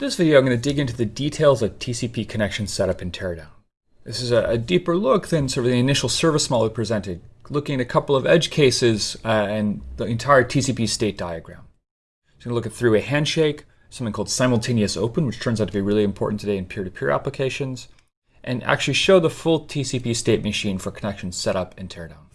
this video, I'm going to dig into the details of TCP connection setup and teardown. This is a, a, deeper look than sort of the initial service model we presented, looking at a couple of edge cases uh, and the entire TCP state diagram. So I'm going to look at three-way handshake, something called simultaneous open, which turns out to be really important today in peer-to-peer -peer applications, and actually show the full TCP state machine for connection setup and teardown.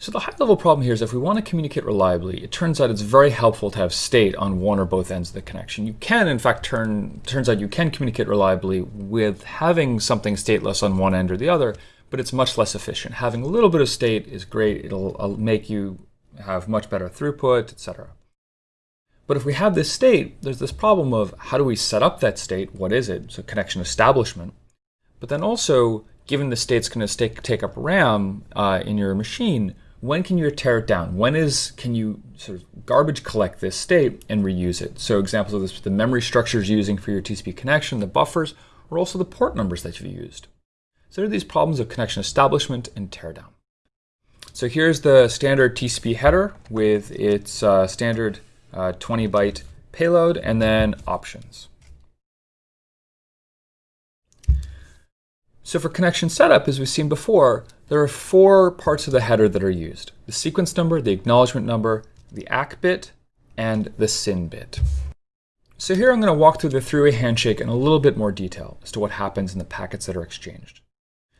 So the high level problem here is if we want to communicate reliably, it turns out it's very helpful to have state on one or both ends of the connection. You can, in fact, turn, turns out you can communicate reliably with having something stateless on one end or the other, but it's much less efficient. Having a little bit of state is great. It'll, it'll make you have much better throughput, etc. But if we have this state, there's this problem of how do we set up that state? What is it? So connection establishment. But then also, given the state's going to take up RAM uh, in your machine, when can you tear it down? When is can you sort of garbage collect this state and reuse it? So examples of this, the memory structures you're using for your TCP connection, the buffers, or also the port numbers that you've used. So there are these problems of connection establishment and teardown. So here's the standard TCP header with its uh, standard uh, 20 byte payload and then options. So for connection setup, as we've seen before, there are four parts of the header that are used. The sequence number, the acknowledgement number, the ACK bit, and the SYN bit. So here I'm going to walk through the three-way handshake in a little bit more detail as to what happens in the packets that are exchanged.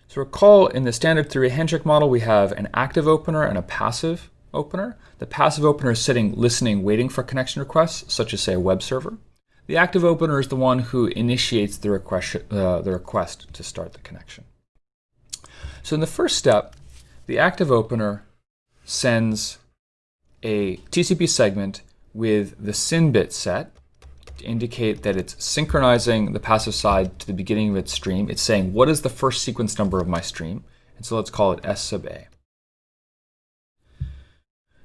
So recall in the standard three-way handshake model, we have an active opener and a passive opener. The passive opener is sitting, listening, waiting for connection requests, such as say a web server. The active opener is the one who initiates the request, uh, the request to start the connection. So in the first step, the active opener sends a TCP segment with the SYN bit set to indicate that it's synchronizing the passive side to the beginning of its stream. It's saying, what is the first sequence number of my stream? And so let's call it S sub A.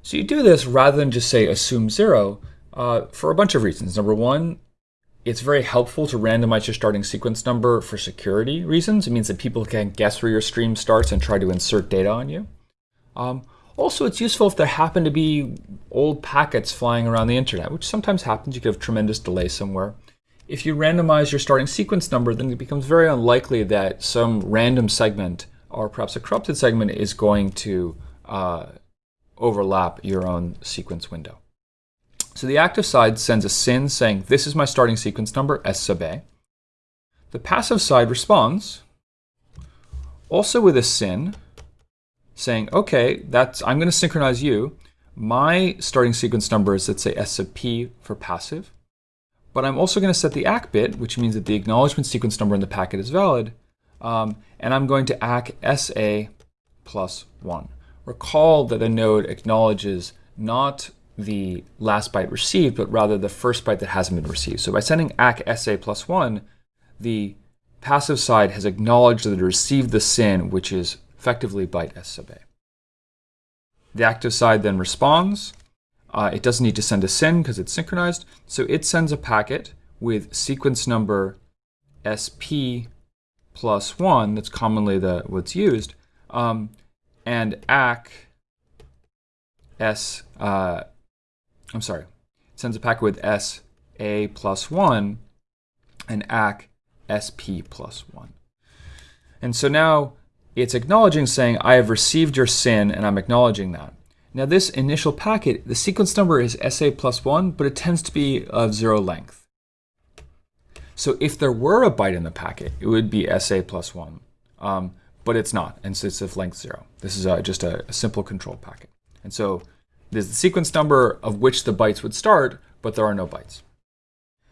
So you do this rather than just say assume zero uh, for a bunch of reasons. Number one, it's very helpful to randomize your starting sequence number for security reasons. It means that people can guess where your stream starts and try to insert data on you. Um, also, it's useful if there happen to be old packets flying around the internet, which sometimes happens. You could have tremendous delay somewhere. If you randomize your starting sequence number, then it becomes very unlikely that some random segment or perhaps a corrupted segment is going to uh, overlap your own sequence window. So the active side sends a SYN saying, this is my starting sequence number, S sub A. The passive side responds, also with a SYN, saying, okay, that's I'm going to synchronize you. My starting sequence number is, let's say, S sub P for passive. But I'm also going to set the ACK bit, which means that the acknowledgement sequence number in the packet is valid. Um, and I'm going to ACK SA plus 1. Recall that a node acknowledges not the last byte received, but rather the first byte that hasn't been received. So by sending ACK SA plus 1, the passive side has acknowledged that it received the SYN, which is effectively byte S sub A. The active side then responds. Uh, it doesn't need to send a SYN because it's synchronized. So it sends a packet with sequence number SP plus 1, that's commonly the what's used, um, and ACK S uh, I'm sorry, sends a packet with S A plus 1 and ACK SP plus 1. And so now it's acknowledging saying, I have received your SYN and I'm acknowledging that. Now this initial packet, the sequence number is SA plus 1, but it tends to be of zero length. So if there were a byte in the packet, it would be SA plus 1. Um, but it's not, and so it's of length 0. This is uh, just a, a simple control packet. And so there's the sequence number of which the bytes would start, but there are no bytes.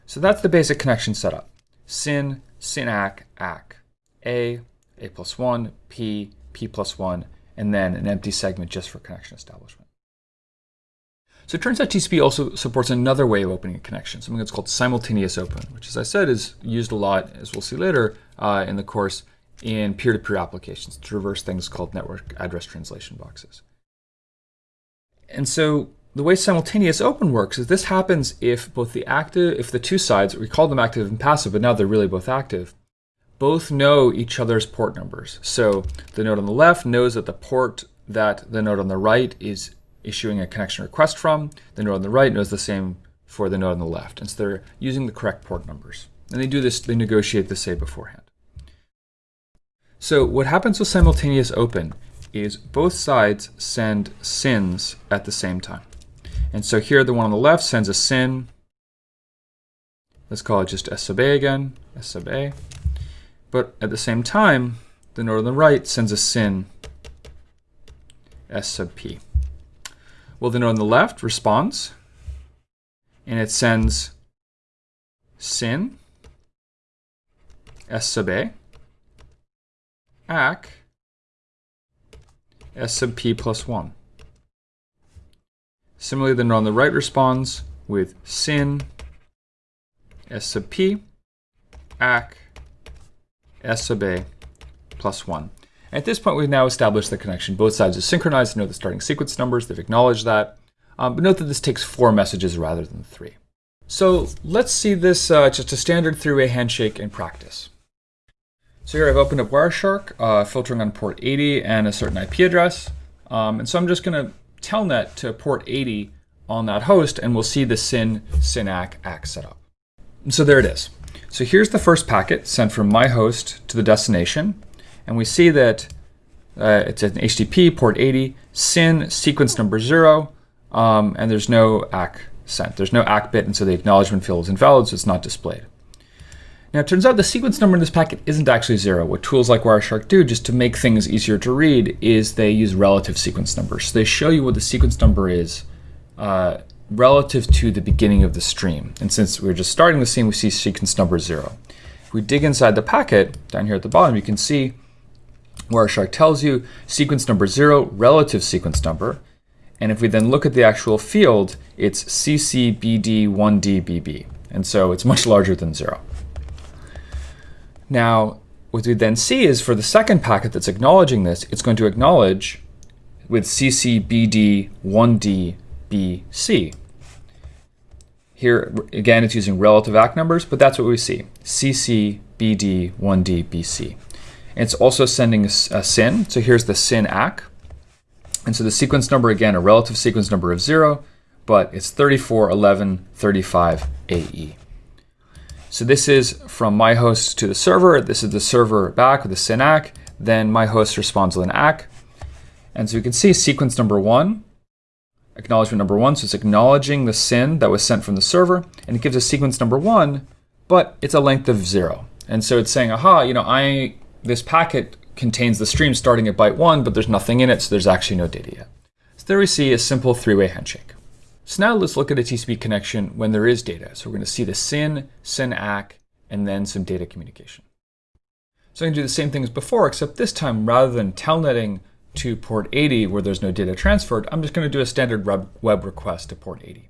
So that's the basic connection setup. SYN, SYN-ACK, ACK. A, A plus 1, P, P plus 1, and then an empty segment just for connection establishment. So it turns out TCP also supports another way of opening a connection, something that's called simultaneous open, which as I said is used a lot, as we'll see later uh, in the course, in peer-to-peer -peer applications to reverse things called network address translation boxes. And so the way simultaneous open works is this happens if both the active, if the two sides, we call them active and passive, but now they're really both active, both know each other's port numbers. So the node on the left knows that the port that the node on the right is issuing a connection request from. The node on the right knows the same for the node on the left. And so they're using the correct port numbers. And they do this, they negotiate the say beforehand. So what happens with simultaneous open is both sides send SYNs at the same time. And so here the one on the left sends a SYN. Let's call it just S sub A again, S sub A. But at the same time, the node on the right sends a SYN S sub P. Well, the node on the left responds, and it sends SYN S sub A, ACK, S sub P plus 1. Similarly, the node on the right responds with SYN S sub P, ACK, S sub A plus 1. At this point, we've now established the connection. Both sides are synchronized know the starting sequence numbers. They've acknowledged that. Um, but note that this takes four messages rather than three. So let's see this uh, just a standard three-way handshake in practice. So here I've opened up Wireshark, uh, filtering on port 80 and a certain IP address. Um, and so I'm just going to telnet to port 80 on that host, and we'll see the SYN, SYN-ACK, ACK setup. And so there it is. So here's the first packet sent from my host to the destination. And we see that uh, it's an HTTP port 80, SYN sequence number zero, um, and there's no ACK sent. There's no ACK bit, and so the acknowledgement field is invalid, so it's not displayed. Now, it turns out the sequence number in this packet isn't actually zero. What tools like Wireshark do, just to make things easier to read, is they use relative sequence numbers. So they show you what the sequence number is uh, relative to the beginning of the stream. And since we're just starting the SYN, we see sequence number zero. If we dig inside the packet, down here at the bottom, you can see Wireshark tells you sequence number zero, relative sequence number. And if we then look at the actual field, it's CCBD1DBB. And so it's much larger than zero. Now, what we then see is for the second packet that's acknowledging this, it's going to acknowledge with CCBD1DBC. Here, again, it's using relative ACK numbers, but that's what we see, CCBD1DBC. It's also sending a, a SYN. So here's the SYN ACK. And so the sequence number, again, a relative sequence number of 0, but it's 34, 11, 35 AE. So this is from my host to the server. This is the server back with the SYN ACK. Then my host responds with an ACK. And so you can see sequence number 1, acknowledgement number 1. So it's acknowledging the SYN that was sent from the server. And it gives a sequence number 1, but it's a length of 0. And so it's saying, aha, you know, I this packet contains the stream starting at byte 1, but there's nothing in it, so there's actually no data yet. So there we see a simple three-way handshake. So now let's look at a TCP connection when there is data. So we're going to see the SYN, SYN-ACK, and then some data communication. So I can do the same thing as before, except this time, rather than telnetting to port 80 where there's no data transferred, I'm just going to do a standard web request to port 80.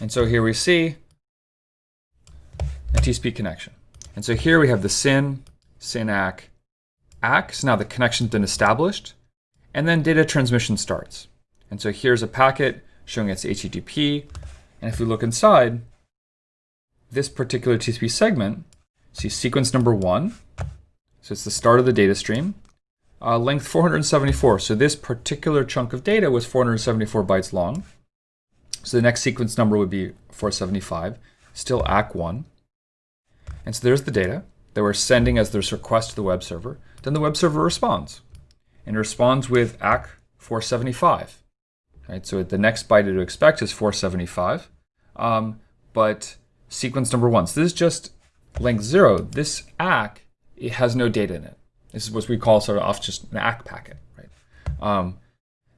And so here we see a TCP connection. And so here we have the SYN, SYN-ACK, ACK. So now the connection's been established. And then data transmission starts. And so here's a packet showing its HTTP. And if we look inside, this particular TCP segment, see sequence number one. So it's the start of the data stream. Uh, length 474. So this particular chunk of data was 474 bytes long. So the next sequence number would be 475, still ACK1. And so there's the data that we're sending as this request to the web server. Then the web server responds and responds with ACK 475. Right, so the next byte to expect is 475. Um, but sequence number one, so this is just length zero. This ACK, it has no data in it. This is what we call sort of off just an ACK packet, right? Um,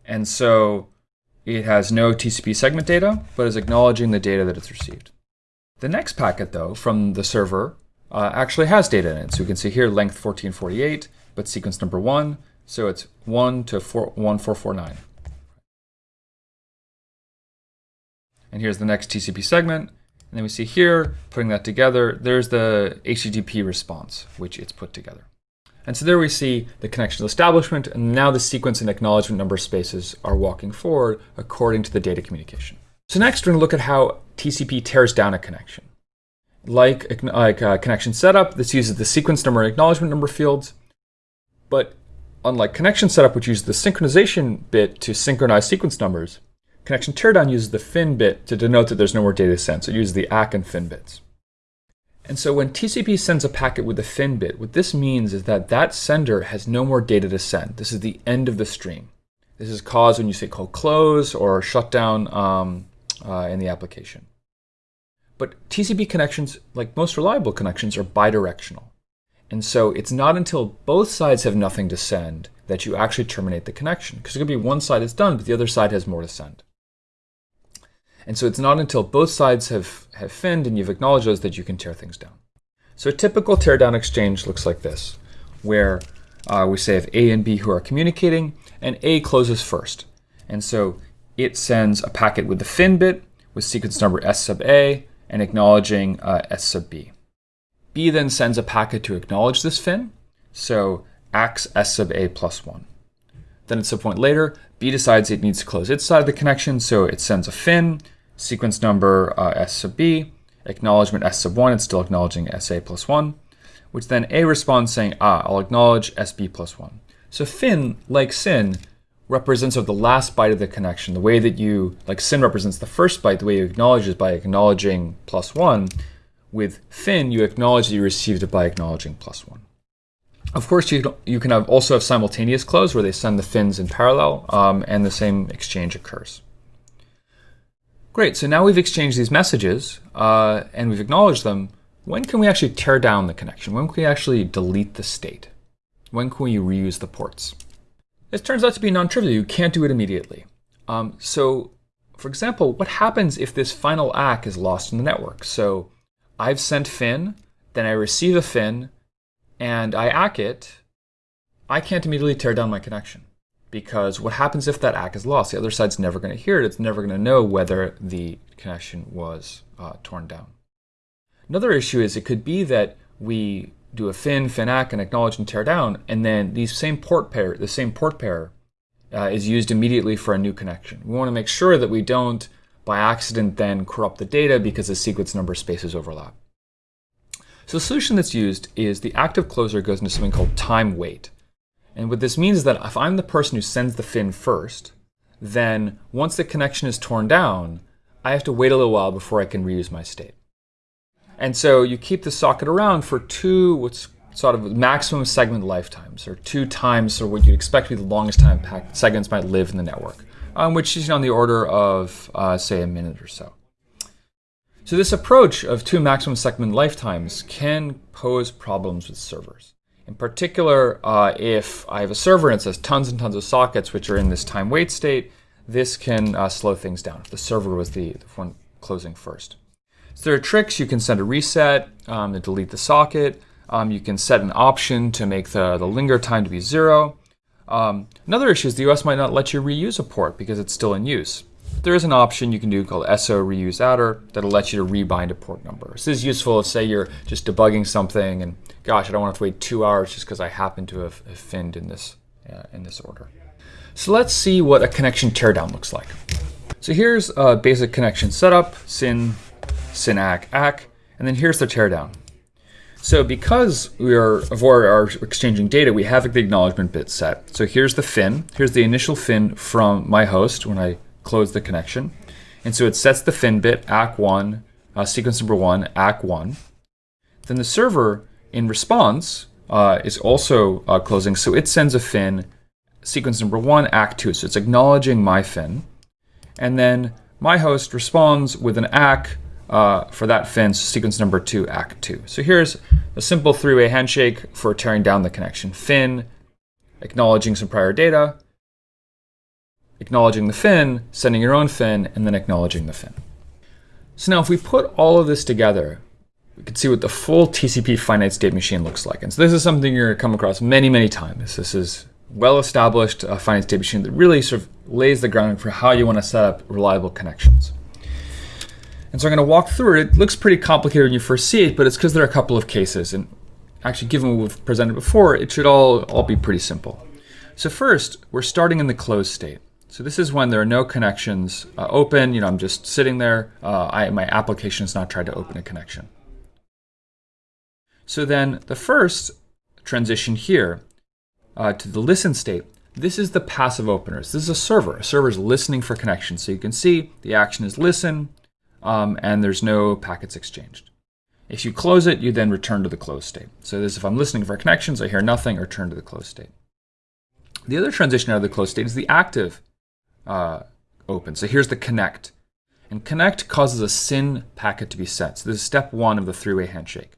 and so it has no TCP segment data, but is acknowledging the data that it's received. The next packet, though, from the server uh, actually has data in it. So we can see here length 1448, but sequence number 1, so it's 1 to 4, 1449. And here's the next TCP segment. And then we see here, putting that together, there's the HTTP response, which it's put together. And so there we see the connection establishment, and now the sequence and acknowledgement number spaces are walking forward according to the data communication. So next, we're going to look at how TCP tears down a connection. Like, like uh, connection setup, this uses the sequence number and acknowledgement number fields. But unlike connection setup, which uses the synchronization bit to synchronize sequence numbers, connection teardown uses the fin bit to denote that there's no more data sent. So it uses the ACK and fin bits. And so when TCP sends a packet with the fin bit, what this means is that that sender has no more data to send. This is the end of the stream. This is caused when you say call close or shut down um, uh, in the application. But TCP connections, like most reliable connections, are bidirectional. And so it's not until both sides have nothing to send that you actually terminate the connection. Because it could be one side is done, but the other side has more to send. And so it's not until both sides have, have finned and you've acknowledged those that you can tear things down. So a typical teardown exchange looks like this, where uh, we say if A and B who are communicating, and A closes first. And so it sends a packet with the fin bit with sequence number S sub A and acknowledging uh, S sub B. B then sends a packet to acknowledge this fin, so ACKs S sub A plus 1. Then at some point later, B decides it needs to close its side of the connection, so it sends a fin, sequence number uh, S sub B, acknowledgement S sub 1, it's still acknowledging SA plus 1, which then A responds saying, ah, I'll acknowledge SB plus 1. So fin, like SYN, represents of the last byte of the connection. The way that you, like SYN represents the first byte, the way you acknowledge is by acknowledging plus 1. With fin, you acknowledge that you received it by acknowledging plus 1. Of course, you, you can have also have simultaneous close where they send the fins in parallel um, and the same exchange occurs. Great, so now we've exchanged these messages uh, and we've acknowledged them. When can we actually tear down the connection? When can we actually delete the state? When can we reuse the ports? This turns out to be non-trivial. You can't do it immediately. Um, so, for example, what happens if this final ACK is lost in the network? So I've sent fin, then I receive a fin, and I ACK it. I can't immediately tear down my connection because what happens if that ACK is lost? The other side's never going to hear it. It's never going to know whether the connection was uh, torn down. Another issue is it could be that we do a fin, fin ACK, and acknowledge and tear down, and then these same port pair, the same port pair uh, is used immediately for a new connection. We want to make sure that we don't, by accident, then corrupt the data because the sequence number spaces overlap. So the solution that's used is the active closer goes into something called time wait. And what this means is that if I'm the person who sends the fin first, then once the connection is torn down, I have to wait a little while before I can reuse my state. And so you keep the socket around for two what's sort of maximum segment lifetimes, or two times or what you'd expect to be the longest time segments might live in the network, um, which is on the order of, uh, say, a minute or so. So this approach of two maximum segment lifetimes can pose problems with servers. In particular, uh, if I have a server and it says tons and tons of sockets which are in this time wait state, this can uh, slow things down if the server was the, the one closing first. So there are tricks. You can send a reset um, to delete the socket. Um, you can set an option to make the, the linger time to be zero. Um, another issue is the OS might not let you reuse a port because it's still in use. There is an option you can do called SO_REUSEADDR that'll let you to rebind a port number. This is useful if, say, you're just debugging something and, gosh, I don't want to wait two hours just because I happen to have, have finned in this, uh, in this order. So let's see what a connection teardown looks like. So here's a basic connection setup, SYN ACK, and then here's the teardown. So because we are our exchanging data, we have the acknowledgement bit set. So here's the fin. Here's the initial fin from my host when I close the connection. And so it sets the fin bit ACK1, uh, sequence number one, ACK1. Then the server in response uh, is also uh, closing. So it sends a fin, sequence number one, ACK2. So it's acknowledging my fin. And then my host responds with an ACK uh, for that fence, sequence number two, ACK two. So here's a simple three-way handshake for tearing down the connection. Fin, acknowledging some prior data, acknowledging the fin, sending your own fin, and then acknowledging the fin. So now if we put all of this together, we can see what the full TCP finite state machine looks like. And so this is something you're going to come across many, many times. This is well-established uh, finite state machine that really sort of lays the groundwork for how you want to set up reliable connections. And so I'm going to walk through it. It looks pretty complicated when you first see it, but it's because there are a couple of cases. And actually, given what we've presented before, it should all, all be pretty simple. So first, we're starting in the closed state. So this is when there are no connections uh, open. You know, I'm just sitting there. Uh, I, my application has not tried to open a connection. So then the first transition here uh, to the listen state, This is the passive openers. This is a server. A server is listening for connections. So you can see the action is listen, um, and there's no packets exchanged. If you close it, you then return to the closed state. So this, if I'm listening for connections, I hear nothing, return to the closed state. The other transition out of the closed state is the active uh, open. So here's the connect. And connect causes a SYN packet to be sent. So this is step one of the three-way handshake.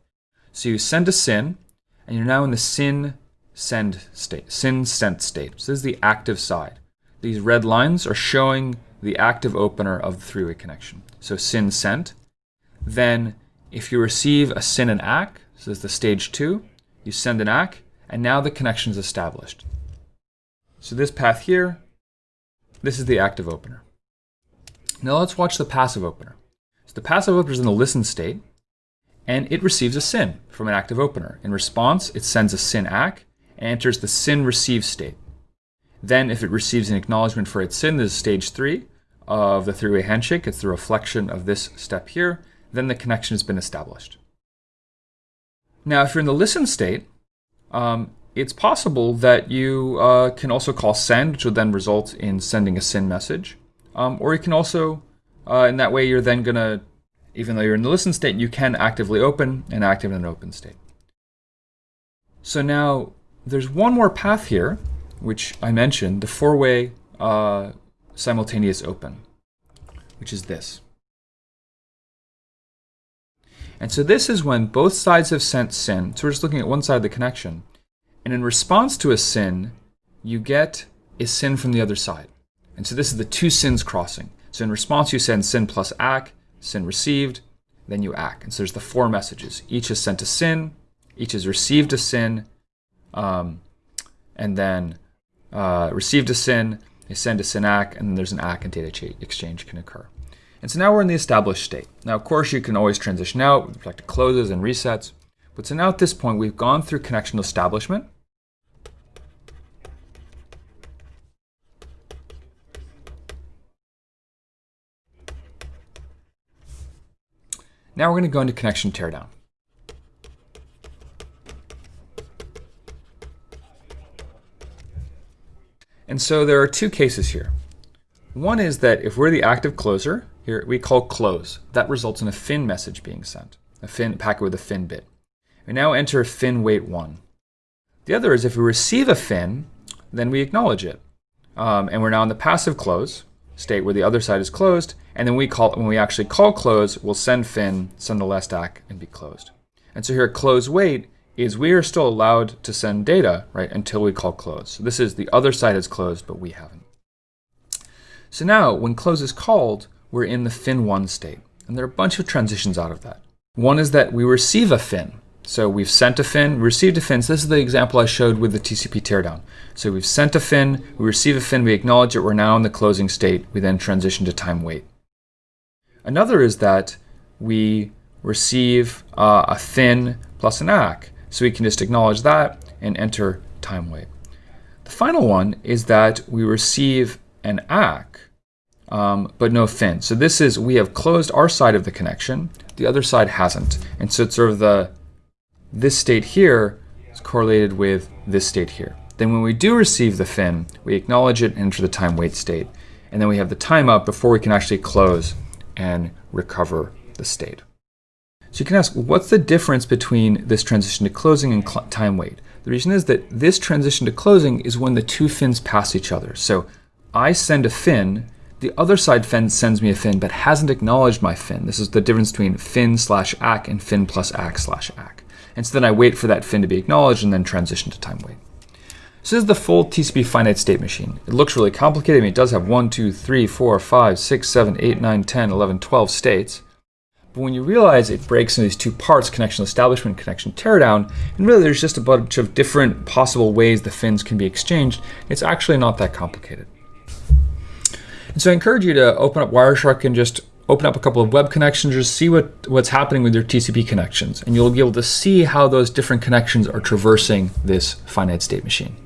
So you send a SYN, and you're now in the SYN send state, SYN sent state. So this is the active side. These red lines are showing the active opener of the three-way connection. So SYN sent. Then if you receive a SYN and ACK, so this is the stage two, you send an ACK, and now the connection is established. So this path here, this is the active opener. Now let's watch the passive opener. So the passive opener is in the listen state, and it receives a SYN from an active opener. In response, it sends a SYN ACK and enters the SYN receive state. Then if it receives an acknowledgement for its SYN, this is stage three of the three-way handshake. It's the reflection of this step here. Then the connection has been established. Now, if you're in the listen state, um, it's possible that you uh, can also call send, which will then result in sending a SYN message. Um, or you can also, uh, in that way, you're then going to, even though you're in the listen state, you can actively open and active in an open state. So now there's one more path here, which I mentioned, the four-way uh, simultaneous open, which is this. And so this is when both sides have sent SYN. So we're just looking at one side of the connection. And in response to a SYN, you get a SYN from the other side. And so this is the two SYNs crossing. So in response, you send SYN plus ACK, SYN received, then you ACK. And so there's the four messages. Each has sent a SYN, each has received a SYN, um, and then uh, received a SYN, they send a SYN ACK, and then there's an ACK and data exchange can occur. And so now we're in the established state. Now, of course, you can always transition out with respect to closes and resets. But so now at this point, we've gone through connection establishment. Now we're going to go into connection teardown. And so there are two cases here. One is that if we're the active closer, here we call close. That results in a fin message being sent, a fin packet with a fin bit. We now enter fin wait 1. The other is if we receive a fin, then we acknowledge it. Um, and we're now in the passive close state where the other side is closed, and then we call when we actually call close, we'll send fin, send the last ACK, and be closed. And so here close wait is we are still allowed to send data, right, until we call close. So this is the other side is closed, but we haven't. So now when close is called, we're in the fin1 state. And there are a bunch of transitions out of that. One is that we receive a fin. So we've sent a fin, received a fin. So this is the example I showed with the TCP teardown. So we've sent a fin, we receive a fin, we acknowledge it, we're now in the closing state. We then transition to time wait. Another is that we receive uh, a fin plus an ACK. So we can just acknowledge that and enter time wait. The final one is that we receive an ACK, um, but no fin. So this is, we have closed our side of the connection, the other side hasn't. And so it's sort of the, this state here is correlated with this state here. Then when we do receive the fin, we acknowledge it and enter the time wait state. And then we have the time up before we can actually close and recover the state. So you can ask, what's the difference between this transition to closing and time wait? The reason is that this transition to closing is when the two fins pass each other. So I send a fin, the other side fin sends me a fin, but hasn't acknowledged my fin. This is the difference between fin slash ACK and fin plus ACK slash ACK. And so then I wait for that fin to be acknowledged and then transition to time wait. So this is the full TCP finite state machine. It looks really complicated. I mean, it does have 1, 2, 3, 4, 5, 6, 7, 8, 9, 10, 11, 12 states. But when you realize it breaks into these two parts, connection establishment, connection teardown, and really there's just a bunch of different possible ways the fins can be exchanged, it's actually not that complicated. And so I encourage you to open up Wireshark and just open up a couple of web connections, just see what, what's happening with your TCP connections. And you'll be able to see how those different connections are traversing this finite state machine.